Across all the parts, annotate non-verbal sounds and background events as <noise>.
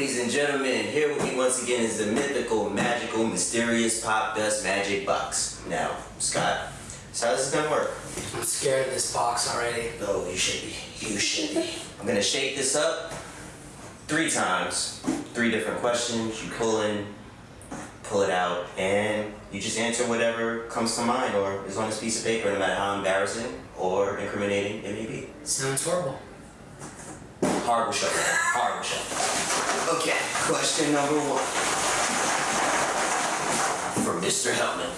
Ladies and gentlemen, here with me once again is the mythical, magical, mysterious Popdust magic box. Now, Scott, so how this is gonna work? I'm scared of this box already. Oh, you should be. You should be. I'm gonna shake this up three times, three different questions. You pull in, pull it out, and you just answer whatever comes to mind or is on this piece of paper, no matter how embarrassing or incriminating it may be. Sounds horrible. Hard Horrible show, man. Horrible show. Okay, question number one. For Mr. Helman.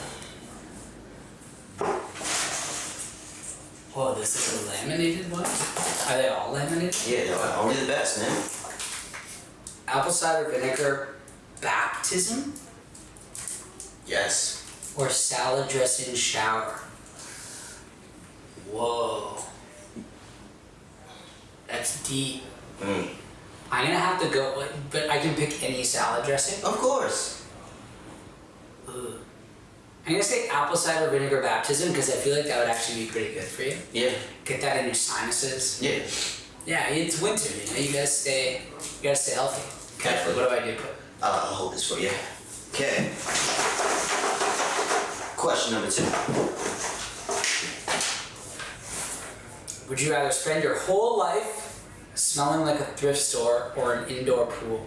Whoa, this is a laminated one? Are they all laminated? Yeah, no, only the best, man. Apple cider vinegar baptism Yes. or salad dressing shower? Whoa. That's deep. Mm. I'm gonna have to go, but I can pick any salad dressing. Of course. Ugh. I'm gonna say apple cider vinegar baptism because I feel like that would actually be pretty good for you. Yeah. Get that in your sinuses. Yeah. Yeah, it's winter, you know. You gotta stay, you gotta stay healthy. Okay, Definitely. what do I do? I'll, I'll hold this for you. Okay. Question number two. Would you rather spend your whole life smelling like a thrift store or an indoor pool?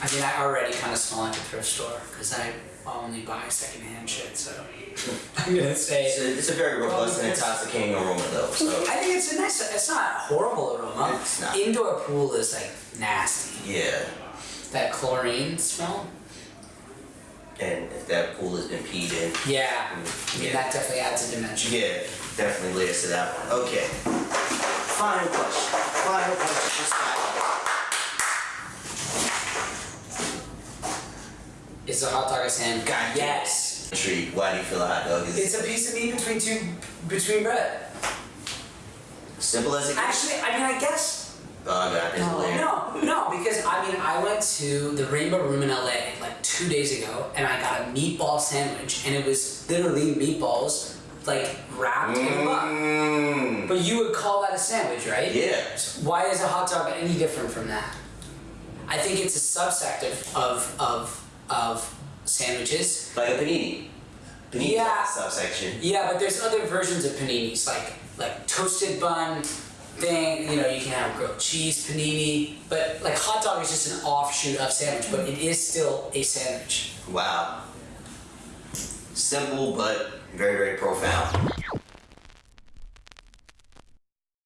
I mean, I already kind of smell like a thrift store because I only buy secondhand shit. So <laughs> I'm gonna say. It's a, it's a very robust and intoxicating aroma, though. So I think it's a nice. It's not a horrible aroma. It's not. Indoor pool is like nasty. yeah. That chlorine smell. And if that pool has been peed in, Yeah. Mm, I mean, that definitely adds a dimension. yeah, definitely layers to that one. Okay. Final question. Final question for Scott. Is the hot dog a sandwich? God yes. Intrigued. Why do you feel a hot dog is It's a piece of meat between two between bread. simple as it gets? Actually, I mean, I guess Oh god, there's a no, no, because I mean, I went to the Rainbow Room in LA like two days ago, and I got a meatball sandwich, and it was literally meatballs like wrapped in a bun. But you would call that a sandwich, right? Yeah. Why is a hot dog any different from that? I think it's a subsect of of of, of sandwiches. Like a panini. Panini Yeah. subsection. Yeah, but there's other versions of paninis, like like toasted bun thing. You know, you can have grilled cheese panini, but like hot dog is just an offshoot of sandwich, but it is still a sandwich. Wow. Simple but very, very profound.